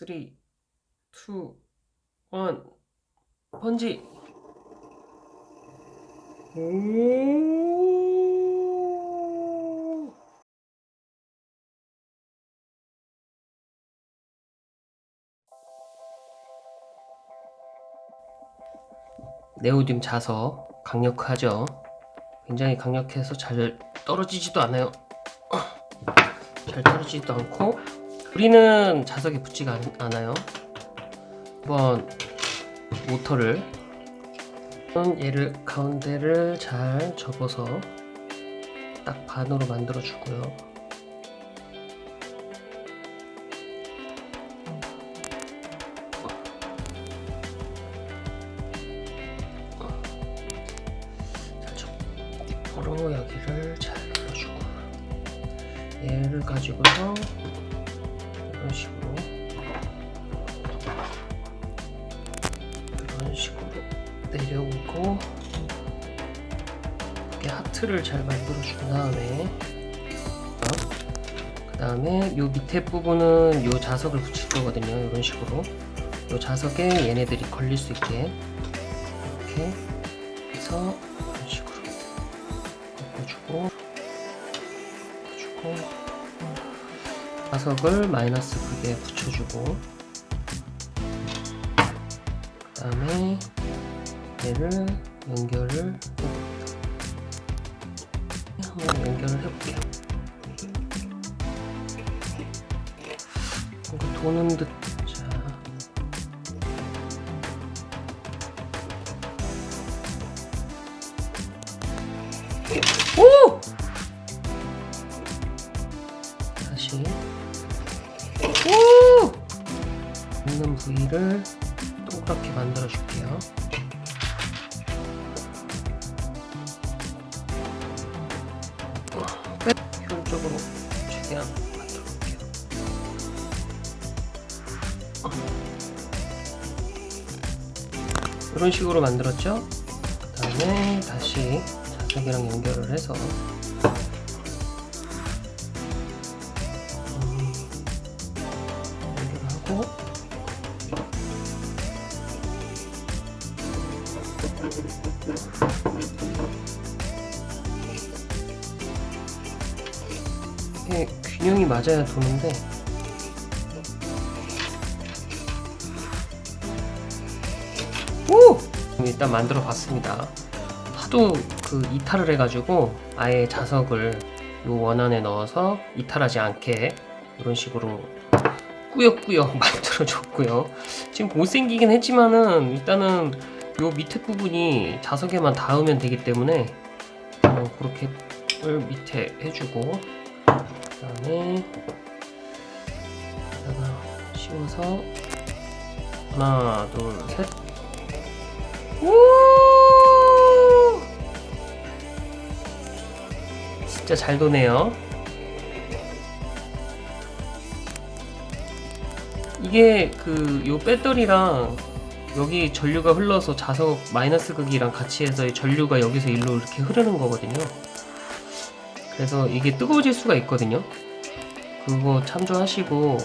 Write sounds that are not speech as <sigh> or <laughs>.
3, 2, 1 번지. 오. 네오듐 자석 강력하죠? 굉장히 강력해서 잘 떨어지지도 않아요. 잘 떨어지지도 않고 우리는 자석에 붙지가 않, 않아요. 한번 모터를 얘를 가운데를 잘 접어서 딱 반으로 만들어 주고요. 잘 접고로 여기를 잘 눌러주고 얘를 가지고서 이런 식으로. 이런 식으로 내려오고 이렇게 하트를 잘 만들어 준 다음에 그 다음에 요 밑에 부분은 요 자석을 붙일 거거든요. 이런 식으로. 요 자석에 얘네들이 걸릴 수 있게 이렇게 해서 이런 식으로 꺾어주고 꺾어주고 자석을 마이너스 크게 붙여주고 그 다음에 얘를 연결을. 한번 연결을 해볼게요. 뭔가 도는 듯. 자. 오! 있는 부위를 동그랗게 만들어 줄게요. 끝! 효율적으로 최대한 만들어 볼게요. 이런 식으로 만들었죠? 그 다음에 다시 자석이랑 연결을 해서 음, 연결하고 이게 균형이 맞아야 도는데. 오! 일단 만들어 봤습니다. 하도 그 이탈을 해가지고 아예 자석을 요 원 안에 넣어서 이탈하지 않게 이런 식으로 꾸역꾸역 <laughs> 만들어 줬고요. 지금 못생기긴 했지만은 일단은 요 밑에 부분이 자석에만 닿으면 되기 때문에 어, 그렇게 을 밑에 해주고 씌워서. 하나 둘셋. 우! 진짜 잘 도네요. 이게 그 요 배터리랑 여기 전류가 흘러서 자석 마이너스 극이랑 같이 해서 이 전류가 여기서 일로 이렇게 흐르는 거거든요. 그래서 이게 뜨거워질 수가 있거든요. 그거 참조하시고